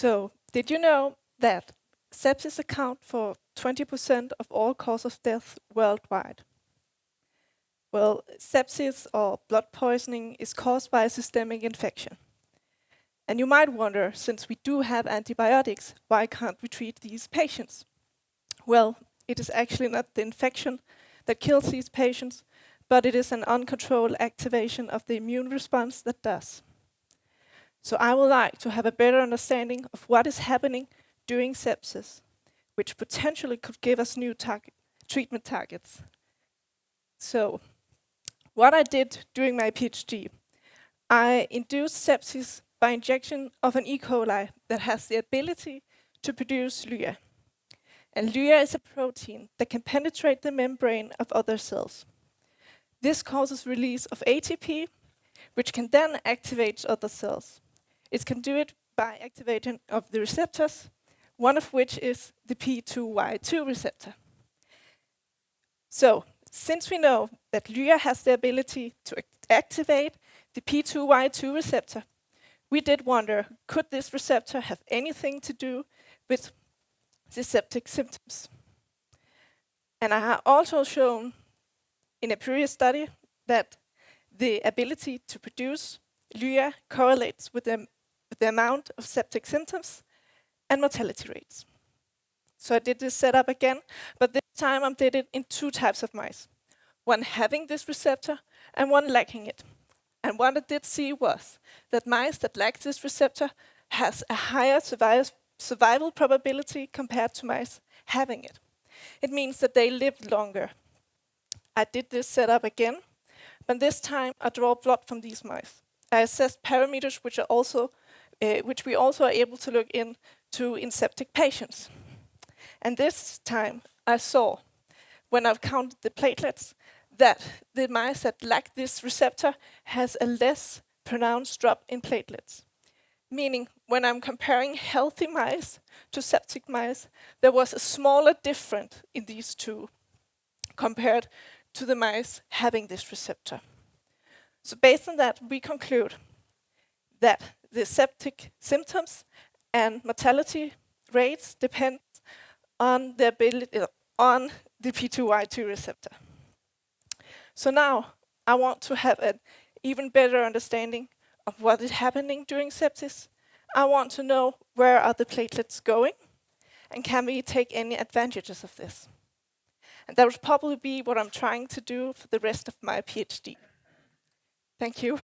So, did you know that sepsis account for 20% of all cause of death worldwide? Well, sepsis or blood poisoning is caused by a systemic infection. And you might wonder, since we do have antibiotics, why can't we treat these patients? Well, it is actually not the infection that kills these patients, but it is an uncontrolled activation of the immune response that does. So I would like to have a better understanding of what is happening during sepsis, which potentially could give us new target, treatment targets. So what I did during my PhD, I induced sepsis by injection of an E. coli that has the ability to produce HlyA. And HlyA is a protein that can penetrate the membrane of other cells. This causes release of ATP, which can then activate other cells. It can do it by activating of the receptors, one of which is the P2Y2 receptor. So, since we know that HlyA has the ability to activate the P2Y2 receptor, we did wonder, could this receptor have anything to do with septic symptoms? And I have also shown in a previous study that the ability to produce HlyA correlates with the the amount of septic symptoms and mortality rates. So I did this setup again, but this time I did it in two types of mice. One having this receptor and one lacking it. And what I did see was that mice that lack this receptor has a higher survival, probability compared to mice having it. It means that they live longer. I did this setup again, but this time I draw blood from these mice. I assessed parameters which are also Uh, which we also are able to look into in septic patients. And this time I saw, when I've counted the platelets, that the mice that lack this receptor has a less pronounced drop in platelets. Meaning, when I'm comparing healthy mice to septic mice, there was a smaller difference in these two compared to the mice having this receptor. So based on that, we conclude that the septic symptoms and mortality rates depend on the ability uh, on the P2Y2 receptor. So now I want to have an even better understanding of what is happening during sepsis. I want to know where are the platelets going and can we take any advantages of this. And that would probably be what I'm trying to do for the rest of my PhD. Thank you.